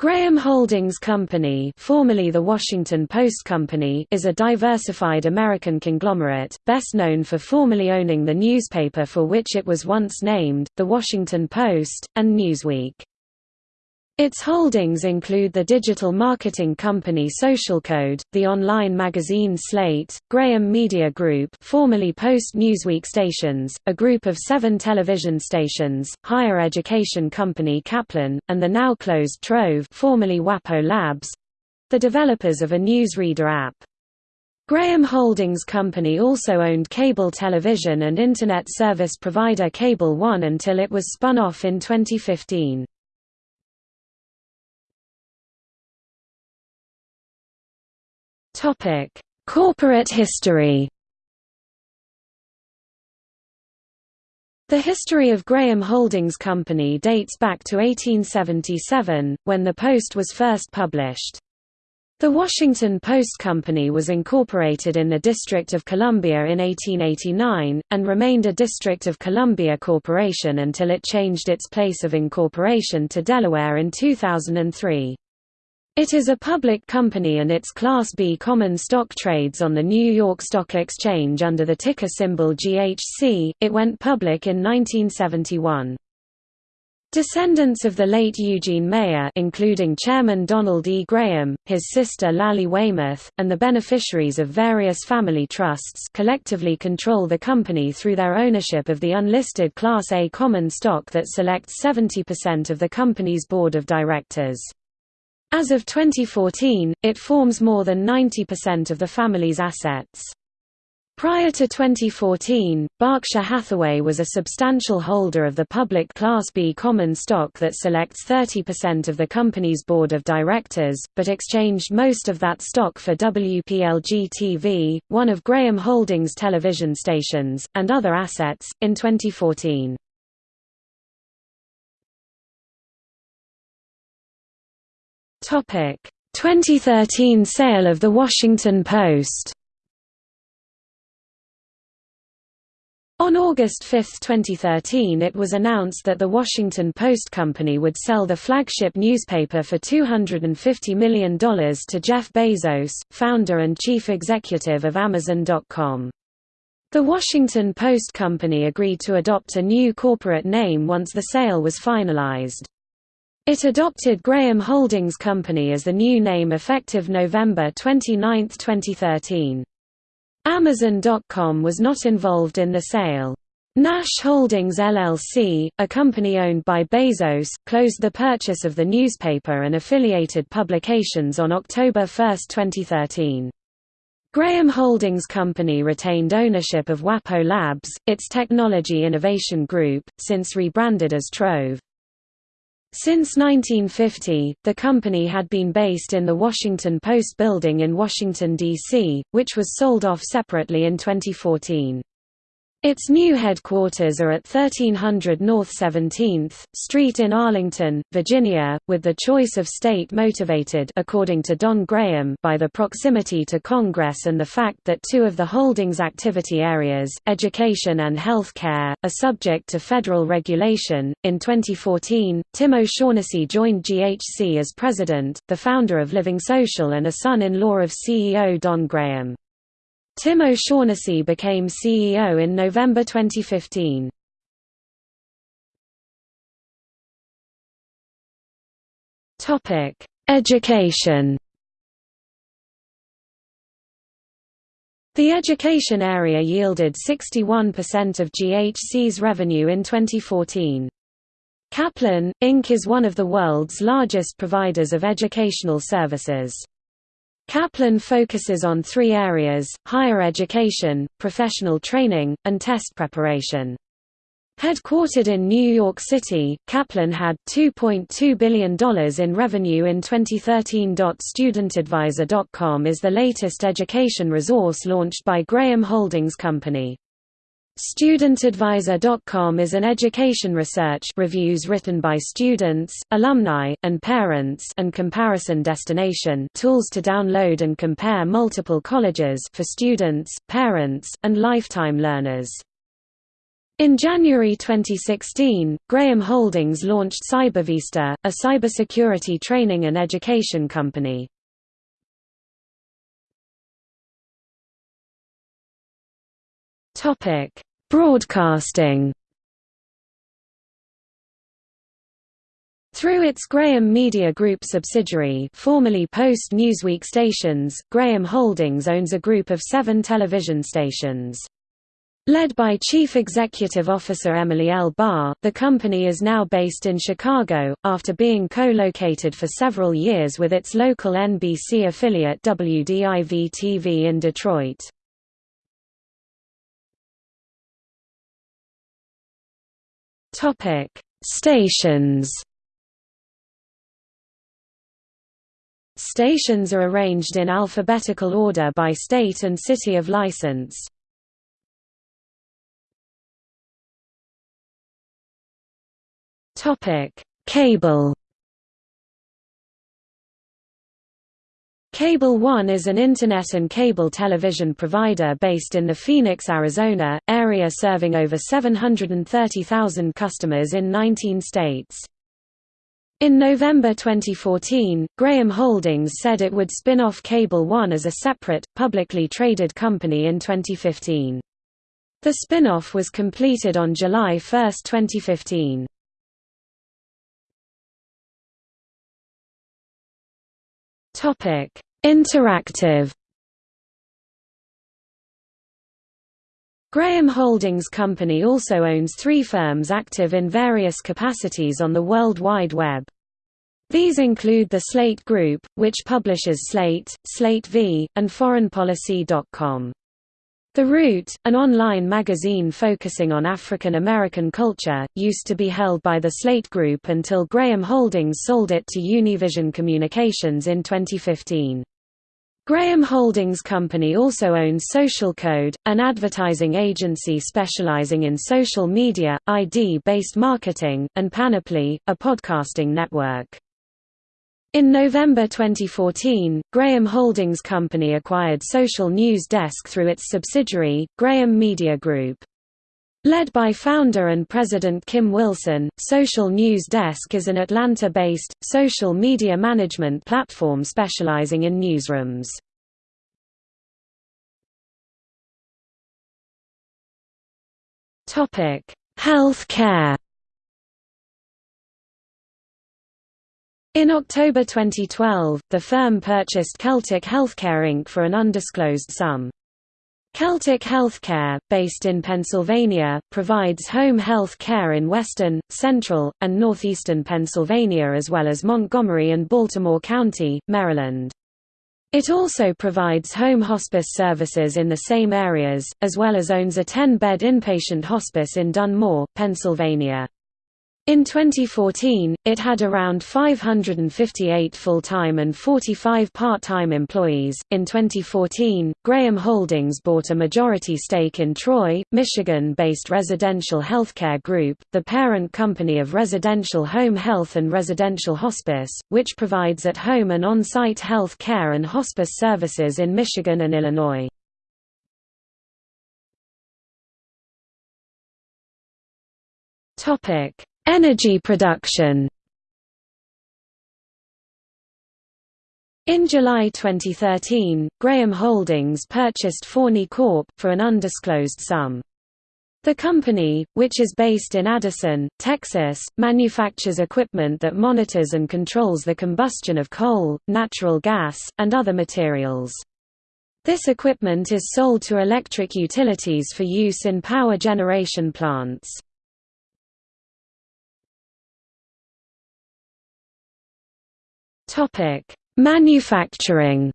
Graham Holdings Company formerly the Washington Post Company is a diversified American conglomerate, best known for formerly owning the newspaper for which it was once named, The Washington Post, and Newsweek. Its holdings include the digital marketing company SocialCode, the online magazine Slate, Graham Media Group formerly Post Newsweek stations, a group of seven television stations, higher education company Kaplan, and the now-closed Trove formerly WAPO Labs—the developers of a newsreader app. Graham Holdings Company also owned cable television and Internet service provider Cable One until it was spun off in 2015. Topic: Corporate history. The history of Graham Holdings Company dates back to 1877, when the Post was first published. The Washington Post Company was incorporated in the District of Columbia in 1889, and remained a District of Columbia corporation until it changed its place of incorporation to Delaware in 2003. It is a public company and its Class B common stock trades on the New York Stock Exchange under the ticker symbol GHC. It went public in 1971. Descendants of the late Eugene Meyer including Chairman Donald E. Graham, his sister Lally Weymouth, and the beneficiaries of various family trusts collectively control the company through their ownership of the unlisted Class A common stock that selects 70% of the company's board of directors. As of 2014, it forms more than 90% of the family's assets. Prior to 2014, Berkshire Hathaway was a substantial holder of the public Class B common stock that selects 30% of the company's board of directors, but exchanged most of that stock for WPLG-TV, one of Graham Holdings' television stations, and other assets, in 2014. 2013 sale of The Washington Post. On August 5, 2013 it was announced that The Washington Post Company would sell the flagship newspaper for $250 million to Jeff Bezos, founder and chief executive of Amazon.com. The Washington Post Company agreed to adopt a new corporate name once the sale was finalized. It adopted Graham Holdings Company as the new name effective November 29, 2013. Amazon.com was not involved in the sale. Nash Holdings LLC, a company owned by Bezos, closed the purchase of the newspaper and affiliated publications on October 1, 2013. Graham Holdings Company retained ownership of WAPO Labs, its technology innovation group, since rebranded as Trove. Since 1950, the company had been based in the Washington Post building in Washington, D.C., which was sold off separately in 2014. Its new headquarters are at 1300 North 17th Street in Arlington, Virginia, with the choice of state motivated according to Don Graham by the proximity to Congress and the fact that two of the holdings activity areas, education and health care, are subject to federal regulation. In 2014, Tim O'Shaughnessy joined GHC as president, the founder of Living Social and a son-in-law of CEO Don Graham. Tim O'Shaughnessy became CEO in November 2015. Topic: Education. The education area yielded 61% of GHC's revenue in 2014. Kaplan, Inc. is one of the world's largest providers of educational services. Kaplan focuses on three areas, higher education, professional training, and test preparation. Headquartered in New York City, Kaplan had $2.2 billion in revenue in 2013. StudentAdvisor.com is the latest education resource launched by Graham Holdings Company. StudentAdvisor.com is an education research reviews written by students, alumni, and parents and comparison destination tools to download and compare multiple colleges for students, parents, and lifetime learners. In January 2016, Graham Holdings launched CyberVista, a cybersecurity training and education company. Topic: Broadcasting. Through its Graham Media Group subsidiary formerly Post Newsweek stations, Graham Holdings owns a group of seven television stations. Led by Chief Executive Officer Emily L. Barr, the company is now based in Chicago, after being co-located for several years with its local NBC affiliate WDIV-TV in Detroit. Stations Stations are arranged in alphabetical order by state and city of license. Topic: Cable. Cable One is an internet and cable television provider based in the Phoenix, Arizona, area serving over 730,000 customers in 19 states. In November 2014, Graham Holdings said it would spin off Cable One as a separate, publicly traded company in 2015. The spin-off was completed on July 1, 2015. Topic: Interactive. Graham Holdings Company also owns three firms active in various capacities on the World Wide Web. These include the Slate Group, which publishes Slate, Slate V, and ForeignPolicy.com. The Root, an online magazine focusing on African American culture, used to be held by the Slate Group until Graham Holdings sold it to Univision Communications in 2015. Graham Holdings Company also owns Social Code, an advertising agency specializing in social media, ID-based marketing, and Panoply, a podcasting network. In November 2014, Graham Holdings Company acquired Social News Desk through its subsidiary, Graham Media Group. Led by founder and president Kim Wilson, Social News Desk is an Atlanta-based, social media management platform specializing in newsrooms. Health care In October 2012, the firm purchased Celtic Healthcare Inc. for an undisclosed sum. Celtic Healthcare, based in Pennsylvania, provides home health care in western, central, and northeastern Pennsylvania as well as Montgomery and Baltimore County, Maryland. It also provides home hospice services in the same areas, as well as owns a 10-bed inpatient hospice in Dunmore, Pennsylvania. In 2014, it had around 558 full-time and 45 part-time employees. In 2014, Graham Holdings bought a majority stake in Troy, Michigan-based Residential Healthcare Group, the parent company of Residential Home Health and Residential Hospice, which provides at-home and on-site health care and hospice services in Michigan and Illinois. Topic: Energy production In July 2013, Graham Holdings purchased Forney Corp. for an undisclosed sum. The company, which is based in Addison, Texas, manufactures equipment that monitors and controls the combustion of coal, natural gas, and other materials. This equipment is sold to electric utilities for use in power generation plants. Topic: Manufacturing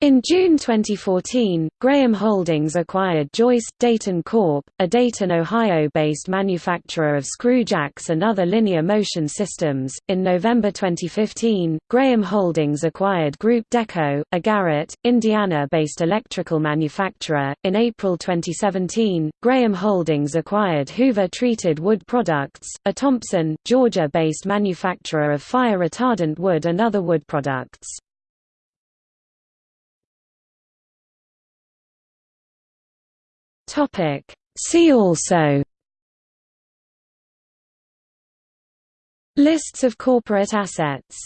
In June 2014, Graham Holdings acquired Joyce, Dayton Corp., a Dayton, Ohio-based manufacturer of screw jacks and other linear motion systems. In November 2015, Graham Holdings acquired Group Dekko, a Garrett, Indiana-based electrical manufacturer. In April 2017, Graham Holdings acquired Hoover Treated Wood Products, a Thomson, Georgia-based manufacturer of fire-retardant wood and other wood products. See also. Lists of corporate assets